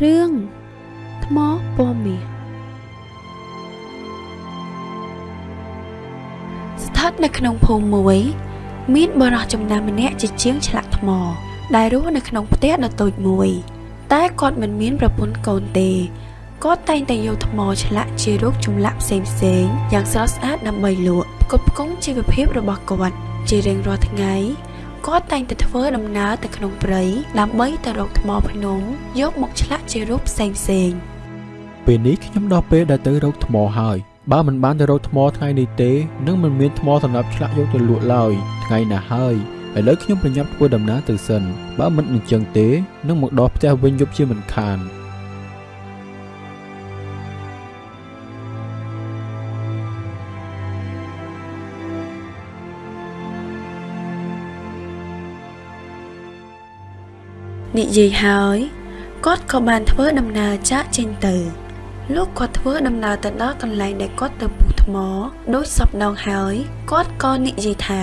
រឿងថ្មពណ៌មាសស្ថិតនៅក្នុងភូមិមួយ មានបរិះចំណាំម្នាក់ជាជាងឆ្លាក់ថ្ម ដែលរស់នៅក្នុងផ្ទះដ៏តូចមួយ តែគាត់មិនមានប្រពន្ធកូនទេគាត់តែងតែយកថ្មឆ្លាក់ជារូបចម្លាក់ផ្សេងផ្សេងយ៉ាងស្រស់ស្អាតដើម្បីលក់ផ្គត់ផ្គង់ជីវភាពរបស់គាត់ជារៀងរាល់ថ្ងៃ គាត់តែងតែធ្វើដំណើរទៅក្នុងព្រៃដើម្បីទៅរកថ្មភ្នំយកមកឆ្លាក់ជារូបផ្សេងផ្សេងពេលនេះខ្ញុំដល់ពេលដែលទៅរកថ្មហើយបើមិនបានទៅរកថ្មថ្ងៃនេះទេនឹងមិនមានថ្មសម្រាប់ឆ្លាក់យកទៅលក់ឡើយថ្ងៃណាហើយឥឡូវខ្ញុំប្រញាប់ធ្វើដំណើរទៅសិនបើមិនអញ្ចឹងទេនឹងមកដល់ផ្ទះវិញយប់ជាមិនខាន និយាយហើយគាត់ក៏បានធ្វើដំណើរចាកចេញទៅលោកគាត់ធ្វើដំណើរទៅដល់កន្លែងដែលគាត់ទៅពុះថ្មដូចសពដងហើយគាត់ក៏និយាយថា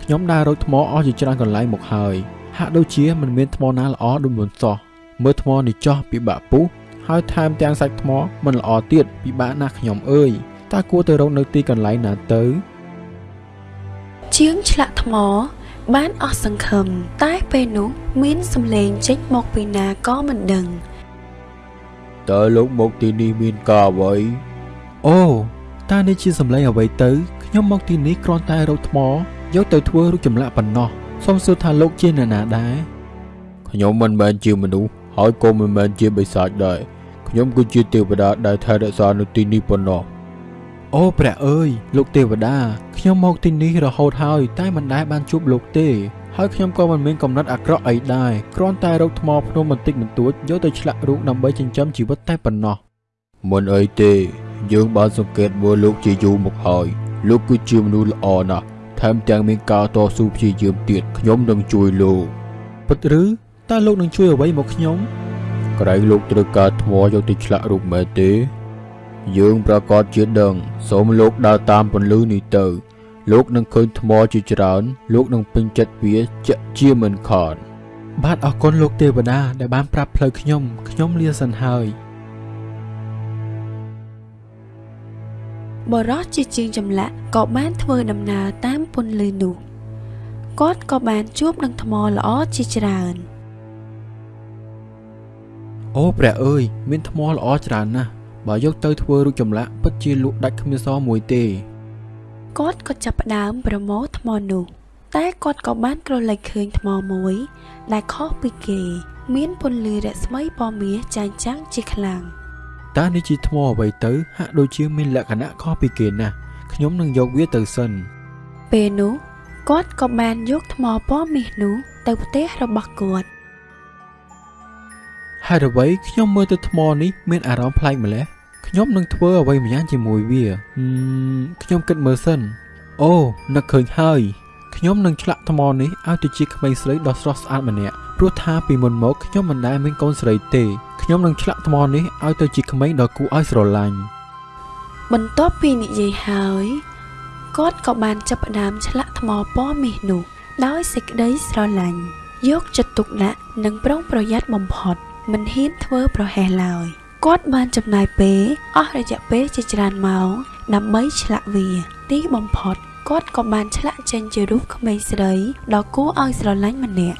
ខ្ញុំដើររកថ្មអស់ជាច្រើនកន្លែងមកហើយហាក់ដូចជាមិនមានថ្មណាល្អដូចមុនសោះមើលថ្មនេះចោះពិបាកពុះហើយថែមទាំងសាច់ថ្មមិនល្អទៀតពិបាកណាស់ខ្ញុំអើយតើគួរទៅរកនៅទីកន្លែងណាទៅ ជាងឆ្លាក់ថ្ម បានអស់សង្ឃឹមតែពេលនោះមានសំឡេងចេញមកពីណាក៏មិនដឹងតើលោកមកទីនេះមានការអ្វីអូតើនេះជាសំឡេងអ្វីទៅខ្ញុំមកទីនេះគ្រាន់តែរកថ្មយកទៅធ្វើរូបចម្លាក់ប៉ុណ្ណោះសូមសួរថាលោកជាអ្នកណាដែរខ្ញុំមិនមែនជាមនុស្សហើយក៏មិនមែនជាបិសាចដែរខ្ញុំគឺជាទេវតាដែលថែរក្សានៅទីនេះប៉ុណ្ណោះ អូព្រះអើយលោកទេវតាខ្ញុំមកទីនេះរហូតហើយ តែមិនដែលបានជួបលោកទេហើយខ្ញុំក៏មិនមានកំណត់អាក្រក់អីដែរគ្រាន់តែរកថ្មភ្នំបន្តិចបន្តួចយកទៅឆ្លាក់រូបដើម្បីចិញ្ចឹមជីវិតតែប៉ុណ្ណោះមិនអីទេ យើងបានសង្កេតមើលលោកជាយូរមកហើយលោកគឺជាមនុស្សល្អណាស់ថែមទាំងមានការតស៊ូព្យាយាមទៀតខ្ញុំនឹងជួយលោកពិតឬតើលោកនឹងជួយអ្វីមកខ្ញុំក្រែងលោកត្រូវការថ្មយកទៅឆ្លាក់រូបមែនទេ យើងប្រកាសជាដឹងសូមលោកដើរតាមពន្លឺនេះទៅ លោកនឹងឃើញថ្មជាច្រើន លោកនឹងពេញចិត្តវាជាក់ជាមិនខានបាទអរគុណលោកទេវតាដែលបានប្រាប់ផ្លូវខ្ញុំខ្ញុំលាសិនហើយបរោះជាជាងចម្លាក់ក៏បានធ្វើដំណើរតាមពន្លឺនោះគាត់ក៏បានជួបនឹងថ្មល្អជាច្រើនអូព្រះអើយមានថ្មល្អច្រើនណាស់ បើយកទៅធ្វើរូបចម្លាក់ពិតជាលក់ដាច់គ្មានសល់មួយទេគាត់ក៏ចាប់ផ្ដើមប្រមូលថ្មនោះ តែគាត់ក៏បានក្រឡេកឃើញថ្មមួយ ដែលខុសពីគេ មានពន្លឺរស្មីពណ៌មាសចាញ់ចាំងជាខ្លាំងតើនេះជាថ្មអ្វីទៅ ហាក់ដូចជាមានលក្ខណៈខុសពីគេណាស់ខ្ញុំនឹងយកវាទៅសិនពេលនោះគាត់ក៏បានយកថ្មពណ៌មាសនោះទៅផ្ទះរបស់គាត់ហេតុអ្វីខ្ញុំមើលទៅថ្មនេះមានអារម្មណ៍ប្លែកម្ល៉េះ ខ្ញុំនឹងធ្វើអ្វីម្យ៉ាងជាមួយវាខ្ញុំគិតមើលសិន អូនឹកឃើញហើយខ្ញុំនឹងឆ្លាក់ថ្មនេះឲ្យទៅជាក្មេងស្រីដ៏ស្រស់ស្អាតម្នាក់ព្រោះថាពីមុនមកខ្ញុំមិនដែលមានកូនស្រីទេខ្ញុំនឹងឆ្លាក់ថ្មនេះឲ្យទៅជាក្មេងដ៏គួរឲ្យស្រឡាញ់បន្ទាប់ពីនិយាយហើយគាត់ក៏បានចាប់ផ្ដើមឆ្លាក់ថ្មពណ៌មាសនោះដោយសេចក្តីស្រឡាញ់យកចិត្តទុកដាក់និងប្រុងប្រយ័ត្នបំផុតមិនហ៊ានធ្វើប្រហែសឡើយ គាត់បានចំណាយពេលអស់រយៈពេលជាច្រើនម៉ោងដើម្បីឆ្លាក់វា ទីបំផុតគាត់ក៏បានឆ្លាក់ចេញជារូបក្មេងស្រីដ៏គួរឲ្យស្រឡាញ់ម្នាក់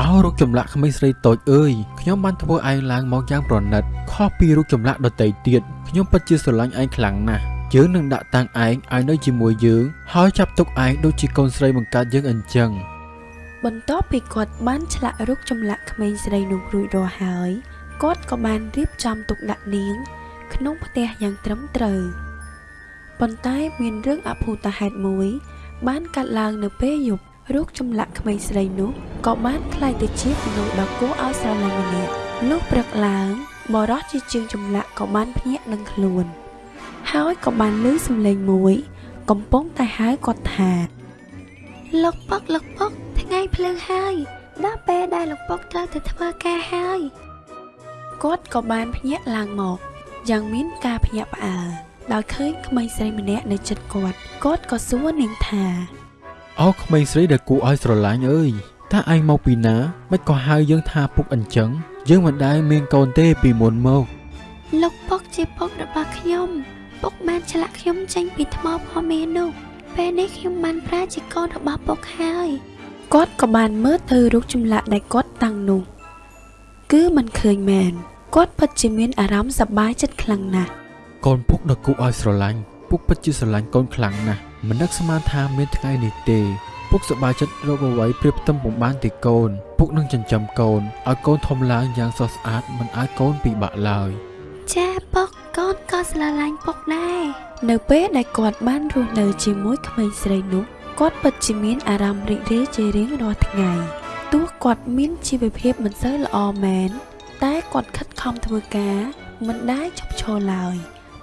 អោរូបចម្លាក់ក្មេងស្រីតូចអើយខ្ញុំបានធ្វើឯងឡើងមកយ៉ាងប្រណិតខុសពីរូបចម្លាក់ដទៃទៀតខ្ញុំពិតជាស្រឡាញ់ឯងខ្លាំងណាស់យើងនឹងដាក់តាំងឯងឲ្យនៅជាមួយយើងហើយចាប់ទុកឯងដូចជាកូនស្រីបង្កើតយើងអញ្ចឹងបន្ទាប់ពីគាត់បានឆ្លាក់រូបចម្លាក់ក្មេងស្រីនោះរួចរាល់ហើយ គាត់ក៏បានរៀបចំទុកដាក់នាង ក្នុងផ្ទះយ៉ាងត្រឹមត្រូវប៉ុន្តែមានរឿងអភូតហេតុមួយ បានកាត់ឡើងនៅពេលយប់រូបចម្លាក់ក្មេងស្រីនោះក៏បានคล้ายទៅជាមនុស្សដ៏គួរឲ្យស្រឡាញ់ម្នាក់លុះព្រឹកឡើងបរោះជាជាងចម្លាក់ក៏បានភ្ញាក់នឹងខ្លួន ហើយក៏បានឮសំឡេងមួយ កំពុងតែហៅគាត់ថាលោកពុកលោកពុកថ្ងៃភ្លើងហើយដល់ពេលដែលលោកពុកត្រូវទៅធ្វើការហើយ គាត់ក៏បានភ្ញាក់ឡើងមកយ៉ាងមានការភ្ញាក់ផ្អើលដោយឃើញក្មេងស្រីម្នាក់នៅជិតគាត់គាត់ក៏សួរនាងថាអូក្មេងស្រីដែលគួរឲ្យស្រឡាញ់អើយតើឯងមកពីណាមិនក៏ហៅយើងថាពុកអញ្ចឹងយើងមិនដែលមានកូនទេពីមុនមកលោកពុកជាពុករបស់ខ្ញុំពុកបានឆ្លាក់ខ្ញុំចេញពីថ្មផមេនោះពេលនេះខ្ញុំបានប្រាជាកូនរបស់ពុកហើយគាត់ក៏បានមើលទៅរូបចម្លាក់ដែលគាត់តាំងនោះ គឺមិនឃើញមែនគាត់ពិតជាមានអារម្មណ៍សប្បាយចិត្តខ្លាំងណាស់កូនពុកដ៏គួរឲ្យស្រឡាញ់ពុកពិតជាស្រឡាញ់កូនខ្លាំងណាស់មិននឹកស្មានថាមានថ្ងៃនេះទេពុកសប្បាយចិត្តរកអ្វីព្រៀបផ្ទឹមពុំបានទេកូន ពុកនឹងចិញ្ចឹមកូនឲ្យកូនធំឡើងយ៉ាងស្រស់ស្អាតមិនឲ្យកូនពិបាកឡើយចាពុកកូនក៏ស្រឡាញ់ពុកដែរនៅពេលដែលគាត់បានរស់នៅជាមួយក្មេងស្រីនោះគាត់ពិតជាមានអារម្មណ៍រីករាយជារៀងរាល់ថ្ងៃ ទោះគាត់មានជីវភាពមិនសូវល្អមែន តែគាត់ខិតខំធ្វើការ មិនដែលឈប់ឈរឡើយ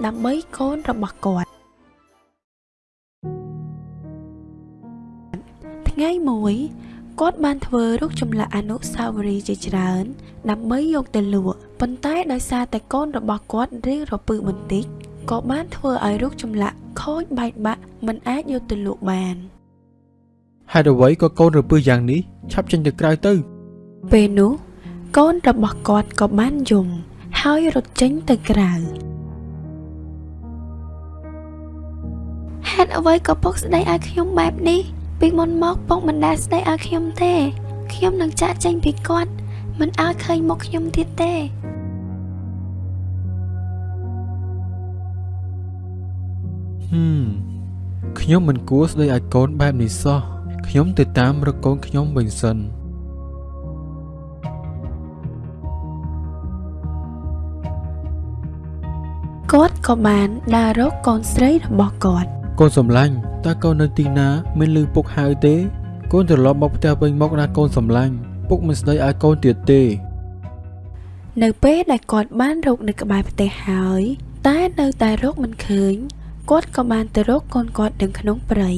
ដើម្បីកូនរបស់គាត់ថ្ងៃមួយគាត់បានធ្វើរូបចម្លាក់អនុស្សាវរីយ៍ជាច្រើន ដើម្បីយកទៅលក់ប៉ុន្តែដោយសារតែកូនរបស់គាត់រៀងរពឹសបន្តិចក៏បានធ្វើឲ្យរូបចម្លាក់ខូចបែកបាក់មិនអាចយកទៅលក់បាន ហេតុអ្វីក៏កូនរពឹសយ៉ាងនេះឆាប់ចេញទៅក្រៅទៅ ពេលនោះកូនរបស់គាត់ក៏បានយំហើយរត់ចេញទៅក្រៅហេតុអ្វីក៏ពុកស្ដីឲ្យខ្ញុំបែបនេះពីមុនមកពុកមិនដែលស្ដីឲ្យខ្ញុំទេខ្ញុំនឹងចាក់ចេញពីគាត់មិនឲ្យឃើញមុខខ្ញុំទៀតទេហឹមខ្ញុំមិនគួរស្ដីឲ្យកូនបែបនេះសោះ ខ្ញុំទៅតាមរកកូនខ្ញុំវិញសិនគាត់ក៏បានដើររកកូនស្រីរបស់គាត់កូនសំឡាញ់តើកូននៅទីណាមានលឺពុកហៅទេកូនត្រឡប់មកផ្ទះវិញមកណាកូនសំឡាញ់ពុកមិនស្ដីឲ្យកូនទៀតទេ នៅពេលដែលគាត់បានរកនៅក្បែរផ្ទះហើយ តែនៅតែរកមិនឃើញគាត់ក៏បានទៅរកកូនគាត់នៅក្នុងព្រៃ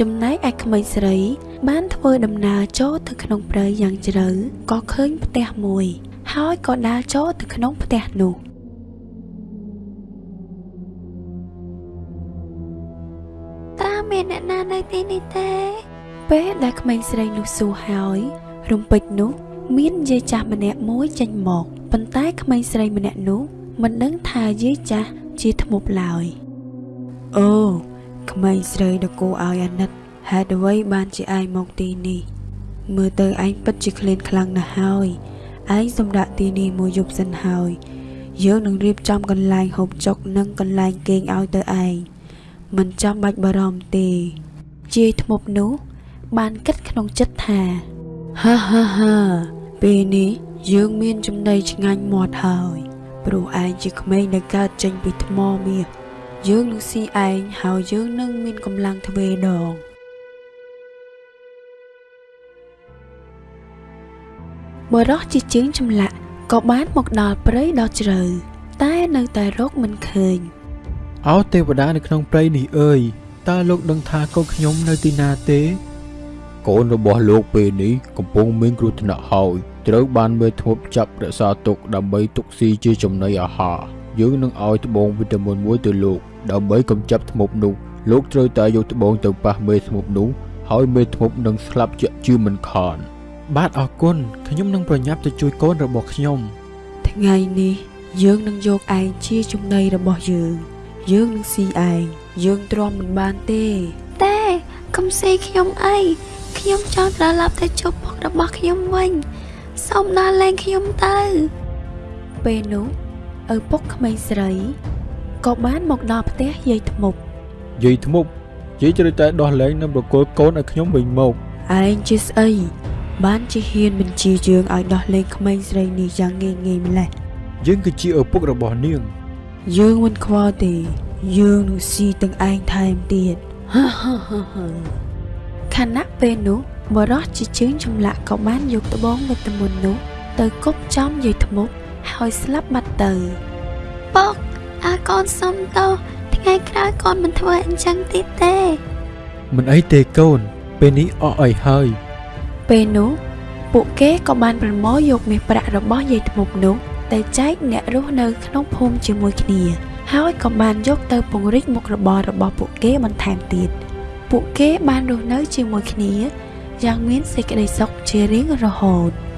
ចំណែកឯក្មេងស្រី បានធ្វើដំណើរចូលទៅក្នុងព្រៃយ៉ាងជ្រៅក៏ឃើញផ្ទះមួយ ហើយក៏ដើរចូលទៅក្នុងផ្ទះនោះតើមានអ្នកណានៅទីនេះទេ ពេលដែលក្មេងស្រីនោះសួរហើយ រំពេចនោះ មានយាយចាស់ម្នាក់មួយចេញមកប៉ុន្តែក្មេងស្រីម្នាក់នោះមិនដឹងថាយាយចាស់ជាធ្មប់ឡើយអូ ក្មេងស្រីដ៏គួរឲ្យអាណិតហេតុអ្វីបានជាឯងមកទីនេះ មើលទៅឯងពិតជាក្លៀនខ្លាំងណាស់ហើយឯងសម្រាប់ទីនេះមួយយប់សិនហើយយើងនឹងរៀបចំកន្លែងហូបចុកនិងកន្លែងគេងឲ្យទៅឯងមិនចាំបាច់បារម្ភទេជាយធ្មប់នោះ បានគិតក្នុងចិត្តថាហាហាហាពេលនេះយើងមានចំណីឆ្ងាញ់មាត់ហើយព្រោះឯងជាក្មេងដែលកើតចេញពីថ្មមាស យើងនឹងស៊ីឯងហើយយើងនឹងមានកម្លាំងទ្វេដងបរោះជាជើងចម្លាក់ក៏បានមកដល់ព្រៃដ៏ជ្រៅតែនៅតែរកមិនឃើញអោទេវតានៅក្នុងព្រៃនេះអើយតើលោកដឹងថាកូនខ្ញុំនៅទីណាទេ កូនរបស់លោកពេលនេះកំពុងមានគ្រោះថ្នាក់ហើយត្រូវបានមេធ្មប់ចាប់រក្សាទុកដើម្បីទុកស៊ីជាចំណីអាហារ យើងនឹងឲ្យត្បូងវីតាមីនមួយទៅលោក ដើម្បីកម្ចាត់ធ្មប់នោះលោកត្រូវតែយកត្បូងទៅប៉ះមេធ្មប់នោះហើយមេធ្មប់នឹងស្លាប់ជាក់ជាមិនខានបាទអរគុណខ្ញុំនឹងប្រញាប់ទៅជួយកូនរបស់ខ្ញុំថ្ងៃនេះយើងនឹងយកឯងជាចំណីរបស់យើង យើងនឹងស៊ីឯងយើងទ្រាំមិនបានទេតែកុំស៊ីខ្ញុំអីខ្ញុំចង់ត្រឡប់ទៅជួបពុករបស់ខ្ញុំវិញសូមដល់លែងខ្ញុំទៅពេលនោះ ឪពុកក្មេងស្រីក៏បានមកដល់ផ្ទះយាយធ្មប់យាយធ្មប់យាយត្រូវតែដោះលែងនិងប្រគល់កូនឲ្យខ្ញុំវិញមកឯងជាស្អីបានជាហ៊ានបញ្ជាយើងឲ្យដោះលែងក្មេងស្រីនេះយ៉ាងងាយងាយម្ល៉េះយើងគឺជាឪពុករបស់នាង យើងមិនខ្វល់ទេ យើងនឹងស៊ីទាំងឯងថែមទៀតហាហាហាហាខណៈពេលនោះបរោះជាជើងចម្លាក់ក៏បានយកត្បូងវិតាមីននោះទៅគប់ចំយាយធ្មប់ ហើយស្លាប់បាត់ទៅពុកអាកូនសុំតោថ្ងៃក្រោយកូនមិនធ្វើអញ្ចឹងទៀតទេ មិនអីទេកូន ពេលនេះអស់អីហើយ ពេលនោះពួកគេក៏បានប្រមូលយកមាសប្រាក់របស់យាយធ្មប់នោះទៅតែចែកអ្នករស់នៅក្នុងភូមិជាមួយគ្នាហើយក៏បានយកទៅពង្រីកមុខរបររបស់ពួកគេបន្ថែមទៀតពួកគេបានរស់នៅជាមួយគ្នាយ៉ាងមានសេចក្តីសុខជារៀងរហូត។